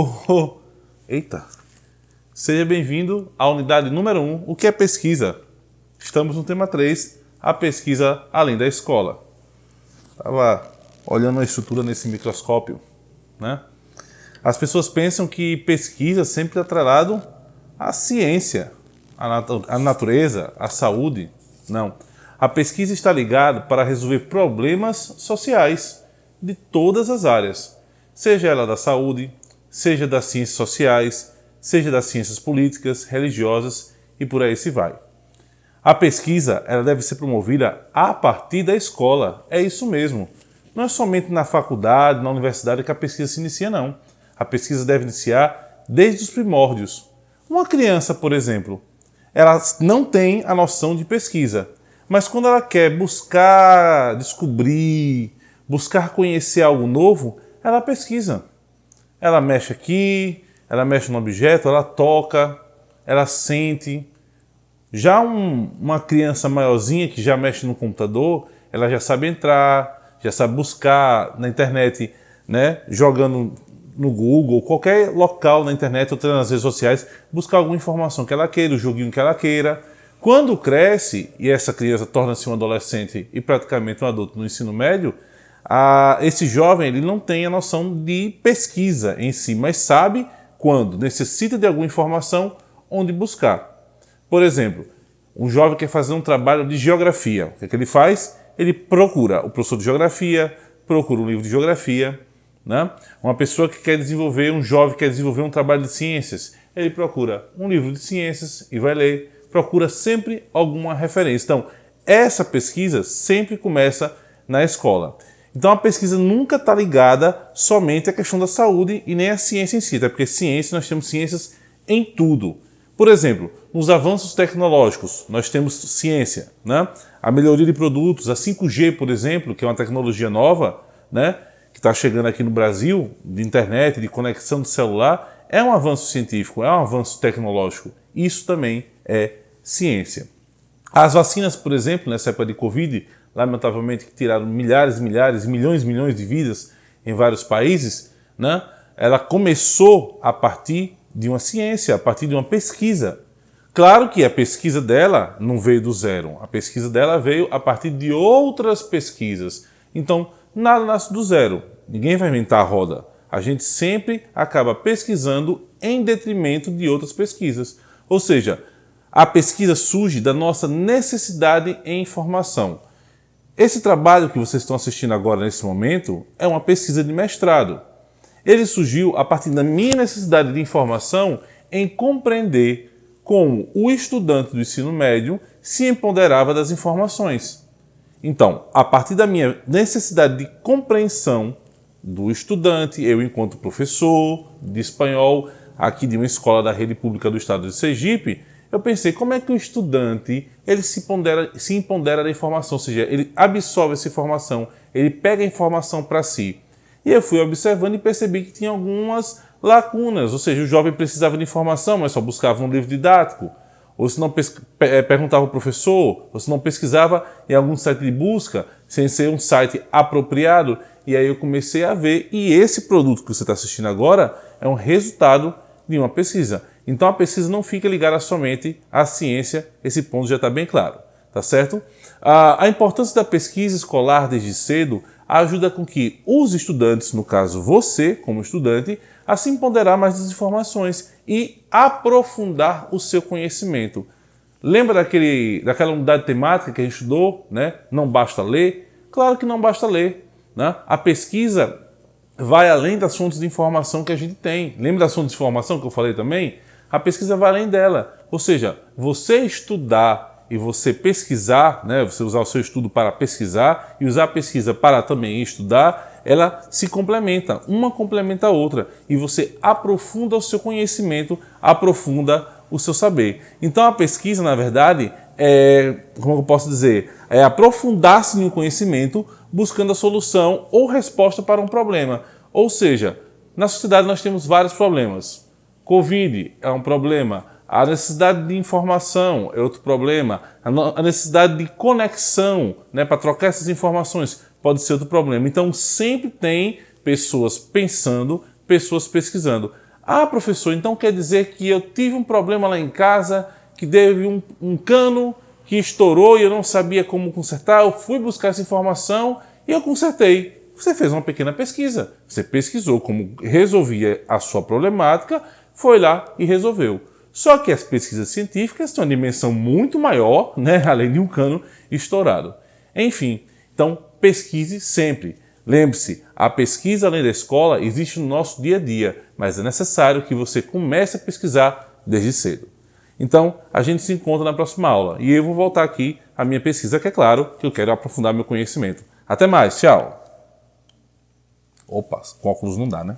Oh, oh. Eita! Seja bem-vindo à unidade número 1, o que é pesquisa? Estamos no tema 3, a pesquisa além da escola. Estava olhando a estrutura nesse microscópio, né? As pessoas pensam que pesquisa sempre é atrelado à ciência, à natureza, à saúde. Não. A pesquisa está ligada para resolver problemas sociais de todas as áreas, seja ela da saúde, seja das ciências sociais, seja das ciências políticas, religiosas e por aí se vai. A pesquisa ela deve ser promovida a partir da escola, é isso mesmo. Não é somente na faculdade, na universidade que a pesquisa se inicia, não. A pesquisa deve iniciar desde os primórdios. Uma criança, por exemplo, ela não tem a noção de pesquisa, mas quando ela quer buscar descobrir, buscar conhecer algo novo, ela pesquisa. Ela mexe aqui, ela mexe no objeto, ela toca, ela sente. Já um, uma criança maiorzinha que já mexe no computador, ela já sabe entrar, já sabe buscar na internet, né, jogando no Google, qualquer local na internet ou nas redes sociais, buscar alguma informação que ela queira, o joguinho que ela queira. Quando cresce e essa criança torna-se um adolescente e praticamente um adulto no ensino médio, a, esse jovem ele não tem a noção de pesquisa em si, mas sabe quando necessita de alguma informação, onde buscar. Por exemplo, um jovem quer fazer um trabalho de geografia. O que, é que ele faz? Ele procura o professor de geografia, procura um livro de geografia. Né? Uma pessoa que quer desenvolver, um jovem que quer desenvolver um trabalho de ciências, ele procura um livro de ciências e vai ler. Procura sempre alguma referência. Então, essa pesquisa sempre começa na escola. Então a pesquisa nunca está ligada somente à questão da saúde e nem à ciência em si, até porque ciência, nós temos ciências em tudo. Por exemplo, nos avanços tecnológicos, nós temos ciência, né? A melhoria de produtos, a 5G, por exemplo, que é uma tecnologia nova, né? Que está chegando aqui no Brasil, de internet, de conexão de celular, é um avanço científico, é um avanço tecnológico. Isso também é ciência. As vacinas, por exemplo, nessa época de Covid, lamentavelmente que tiraram milhares, milhares, milhões, milhões de vidas em vários países, né? ela começou a partir de uma ciência, a partir de uma pesquisa. Claro que a pesquisa dela não veio do zero, a pesquisa dela veio a partir de outras pesquisas. Então, nada nasce do zero, ninguém vai inventar a roda. A gente sempre acaba pesquisando em detrimento de outras pesquisas. Ou seja, a pesquisa surge da nossa necessidade em informação. Esse trabalho que vocês estão assistindo agora nesse momento é uma pesquisa de mestrado. Ele surgiu a partir da minha necessidade de informação em compreender como o estudante do ensino médio se empoderava das informações. Então, a partir da minha necessidade de compreensão do estudante, eu enquanto professor de espanhol, aqui de uma escola da rede pública do estado de Sergipe, eu pensei, como é que o estudante ele se, pondera, se empodera da informação, ou seja, ele absorve essa informação, ele pega a informação para si. E eu fui observando e percebi que tinha algumas lacunas, ou seja, o jovem precisava de informação, mas só buscava um livro didático, ou se não eh, perguntava ao professor, ou se não pesquisava em algum site de busca, sem ser um site apropriado, e aí eu comecei a ver, e esse produto que você está assistindo agora é um resultado de uma pesquisa. Então a pesquisa não fica ligada somente à ciência, esse ponto já está bem claro, tá certo? A, a importância da pesquisa escolar desde cedo ajuda com que os estudantes, no caso você como estudante, a se empoderar mais das informações e aprofundar o seu conhecimento. Lembra daquele, daquela unidade temática que a gente estudou, né? Não basta ler? Claro que não basta ler. Né? A pesquisa vai além das fontes de informação que a gente tem. Lembra das fontes de informação que eu falei também? A pesquisa vai além dela. Ou seja, você estudar e você pesquisar, né, você usar o seu estudo para pesquisar e usar a pesquisa para também estudar, ela se complementa, uma complementa a outra e você aprofunda o seu conhecimento, aprofunda o seu saber. Então a pesquisa, na verdade, é, como eu posso dizer, é aprofundar-se um conhecimento buscando a solução ou resposta para um problema. Ou seja, na sociedade nós temos vários problemas. Covid é um problema, a necessidade de informação é outro problema, a necessidade de conexão né, para trocar essas informações pode ser outro problema. Então sempre tem pessoas pensando, pessoas pesquisando. Ah, professor, então quer dizer que eu tive um problema lá em casa, que teve um, um cano que estourou e eu não sabia como consertar, eu fui buscar essa informação e eu consertei. Você fez uma pequena pesquisa, você pesquisou como resolvia a sua problemática, foi lá e resolveu. Só que as pesquisas científicas têm uma dimensão muito maior, né, além de um cano estourado. Enfim, então pesquise sempre. Lembre-se, a pesquisa além da escola existe no nosso dia a dia, mas é necessário que você comece a pesquisar desde cedo. Então, a gente se encontra na próxima aula e eu vou voltar aqui à minha pesquisa, que é claro que eu quero aprofundar meu conhecimento. Até mais, tchau! Opa, com óculos não dá, né?